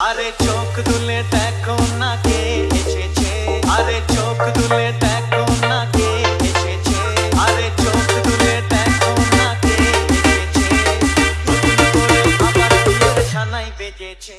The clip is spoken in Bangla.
আরে চোখ তুলে দেখো না কে এসেছে? আরে চোখ তুলে দেখো না কে এসেছে? আরে চোখ তুলে দেখো না কে এসেছে? নতুন করে আবার সানাই বেজেছে।